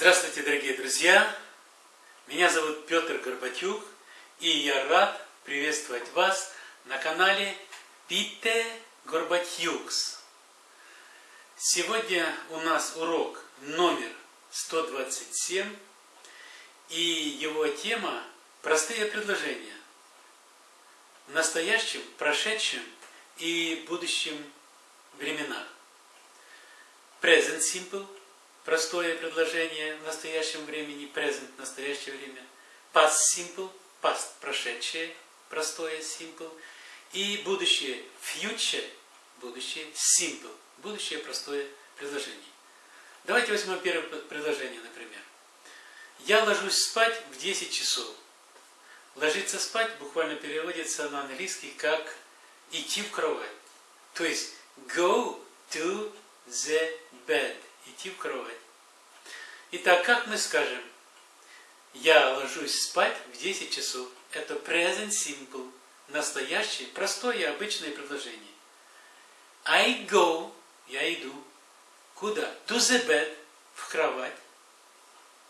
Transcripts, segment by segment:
Здравствуйте, дорогие друзья! Меня зовут Петр Горбатюк, и я рад приветствовать вас на канале Пите Горбатюкс. Сегодня у нас урок номер 127, и его тема «Простые предложения» в настоящем, прошедшем и будущем временах. Present Simple – простое предложение в настоящем времени, present – настоящее время, past simple, past – прошедшее, простое simple, и будущее future, будущее simple, будущее простое предложение. Давайте возьмем первое предложение, например. Я ложусь спать в 10 часов. Ложиться спать буквально переводится на английский как идти в кровать. То есть go to the bed идти в кровать. Итак, как мы скажем, я ложусь спать в 10 часов. Это present simple, настоящее, простое, обычное предложение. I go, я иду. Куда? To the bed, в кровать.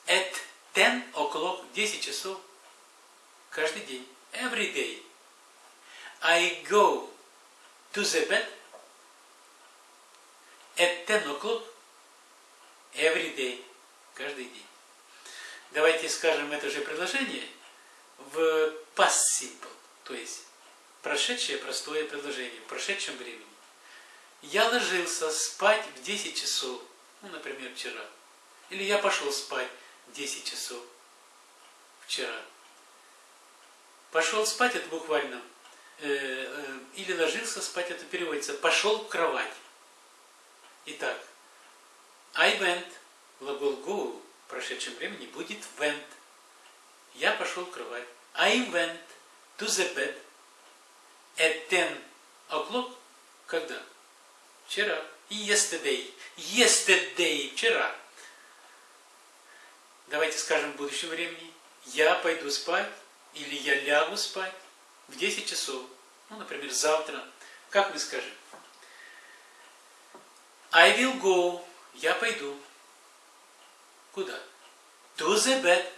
At 10 o'clock, 10 часов. Каждый день. Every day. I go to the bed at 10 o'clock every day, каждый день. Давайте скажем это же предложение в past simple, то есть прошедшее простое предложение, в прошедшем времени. Я ложился спать в 10 часов, ну, например, вчера. Или я пошел спать в 10 часов вчера. Пошел спать, это буквально, э, э, или ложился спать, это переводится, пошел в кровать. Итак, I went, глагол go в прошедшем времени будет went. Я пошел в кровать. I went to the bed at 10 o'clock. Когда? Вчера. Yesterday. Yesterday. Вчера. Давайте скажем в будущем времени. Я пойду спать или я лягу спать в 10 часов. Ну, например, завтра. Как мы скажем? I will go я пойду. Куда? To the bed.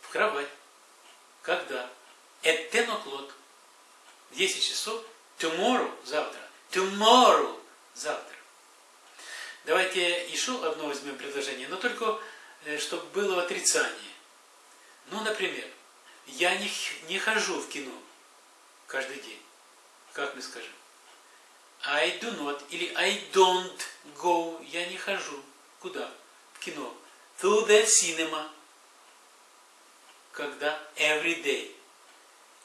В кровать. Когда? At 10 o'clock. В 10 часов. Tomorrow. Завтра. Tomorrow. Завтра. Давайте еще одно возьмем предложение, но только э, чтобы было отрицание. Ну, например, я не, не хожу в кино каждый день. Как мы скажем? I do not или I don't go. Я не хожу. Куда? В кино. To the cinema. Когда? Every day.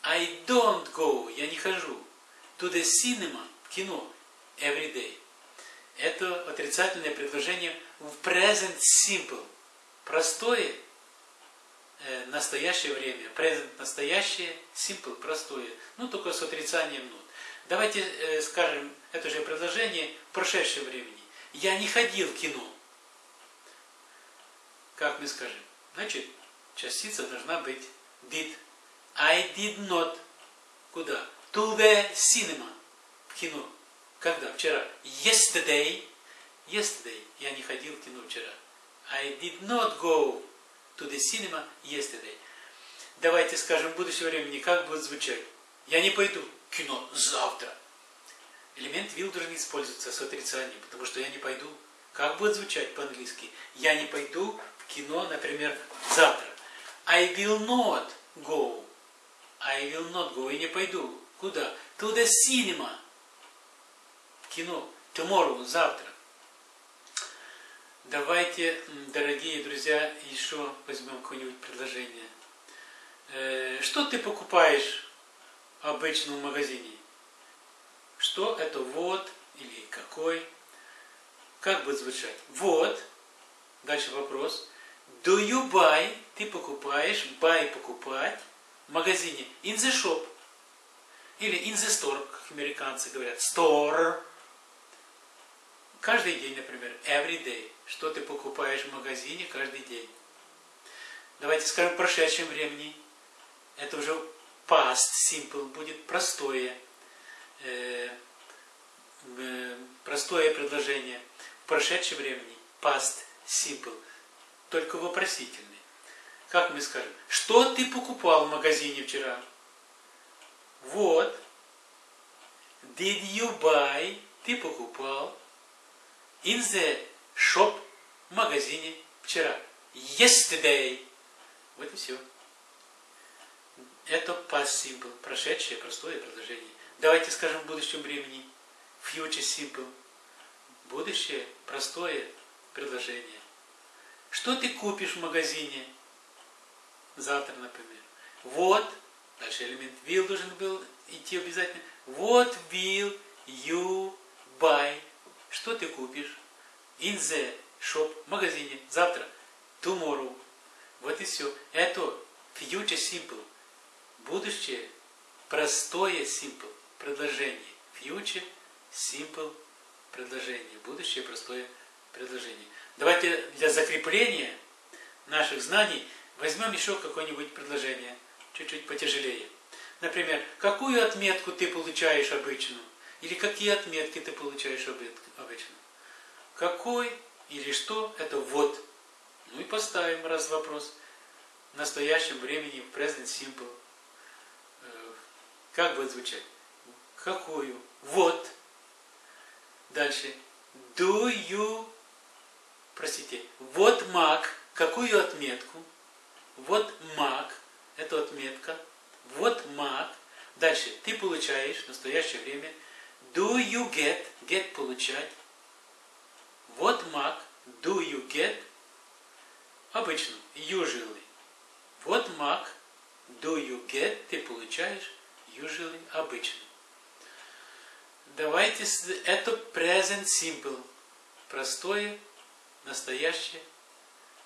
I don't go. Я не хожу. To the cinema. В кино. Every day. Это отрицательное предложение в present simple. Простое, э, настоящее время. Present настоящее, simple простое. Ну, только с отрицанием not. Давайте э, скажем это же предложение в прошедшем времени. Я не ходил в кино. Как мы скажем? Значит, частица должна быть did. I did not. Куда? To the cinema. В кино. Когда? Вчера. Yesterday. Yesterday. Я не ходил в кино вчера. I did not go to the cinema yesterday. Давайте скажем в будущем времени, как будет звучать. Я не пойду кино завтра. Элемент will должен использоваться с отрицанием, потому что я не пойду. Как будет звучать по-английски? Я не пойду в кино, например, завтра. I will not go. I will not go. Я не пойду. Куда? To the cinema. В кино. Tomorrow. Завтра. Давайте, дорогие друзья, еще возьмем какое-нибудь предложение. Э, что ты покупаешь обычно магазине. Что это вот или какой? Как будет звучать? Вот. Дальше вопрос. Do you buy? Ты покупаешь. Buy покупать. В магазине. In the shop. Или in the store, как американцы говорят. Store. Каждый день, например. Every day. Что ты покупаешь в магазине каждый день. Давайте скажем в прошедшем времени. Это уже past simple будет простое, э, э, простое предложение. В прошедшем времени past simple. только вопросительный. Как мы скажем? Что ты покупал в магазине вчера? Вот. Did you buy? Ты покупал. In the shop. В магазине вчера. Yesterday. Вот и все. Это past simple. Прошедшее простое предложение. Давайте скажем в будущем времени. Future simple. Будущее простое предложение. Что ты купишь в магазине? Завтра, например. Вот, дальше элемент will должен был идти обязательно. What will you buy? Что ты купишь? In the shop, в магазине. Завтра. Tomorrow. Вот и все. Это future simple. Будущее простое simple предложение. Future simple предложение. Будущее простое предложение. Давайте для закрепления наших знаний возьмем еще какое-нибудь предложение, чуть-чуть потяжелее. Например, какую отметку ты получаешь обычно? Или какие отметки ты получаешь обычно? Какой или что? Это вот. Ну и поставим раз вопрос. В настоящем времени, в present simple. Как будет звучать? Какую? Вот. Дальше. Do you простите, вот маг, какую отметку? Вот маг, это отметка. Вот маг. Дальше, ты получаешь в настоящее время. Do you get, get получать. Вот маг, do you get, обычно, usually. Вот маг, do you get, ты получаешь, usually, обычно. Давайте, это present simple, простое настоящее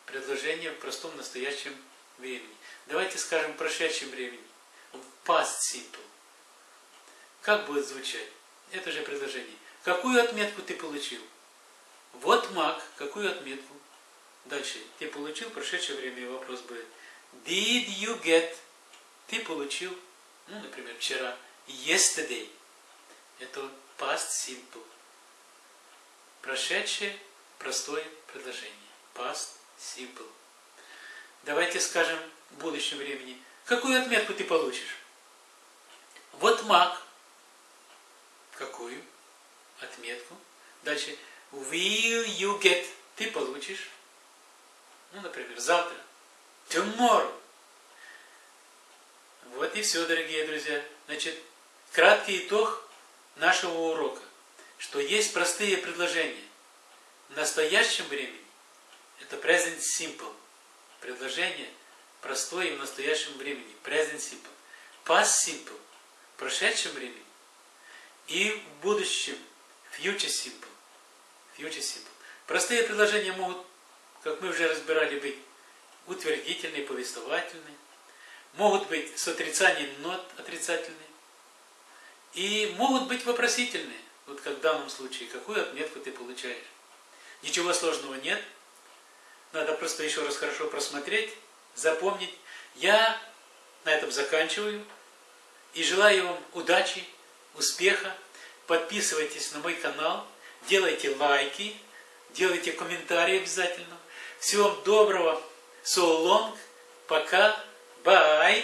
предложение в простом настоящем времени. Давайте скажем в прошедшем времени. Past simple. Как будет звучать? Это же предложение. Какую отметку ты получил? Вот маг. Какую отметку? Дальше. Ты получил прошедшее время вопрос будет. Did you get? Ты получил, ну, например, вчера. Yesterday. Это past simple. Прошедшее простое предложение. Past simple. Давайте скажем в будущем времени. Какую отметку ты получишь? Вот маг. Какую отметку? Дальше. Will you get? Ты получишь. Ну, например, завтра. Tomorrow. Вот и все, дорогие друзья. Значит, краткий итог нашего урока, что есть простые предложения в настоящем времени это present simple. Предложение простое и в настоящем времени. Present simple. Past simple. В прошедшем времени. И в будущем future simple. Future simple. Простые предложения могут, как мы уже разбирали, быть утвердительные, повествовательные. Могут быть с отрицанием нот отрицательные. И могут быть вопросительные. Вот как в данном случае, какую отметку ты получаешь. Ничего сложного нет. Надо просто еще раз хорошо просмотреть, запомнить. Я на этом заканчиваю. И желаю вам удачи, успеха. Подписывайтесь на мой канал, делайте лайки, делайте комментарии обязательно. Всего вам доброго. So long. Пока. Bye.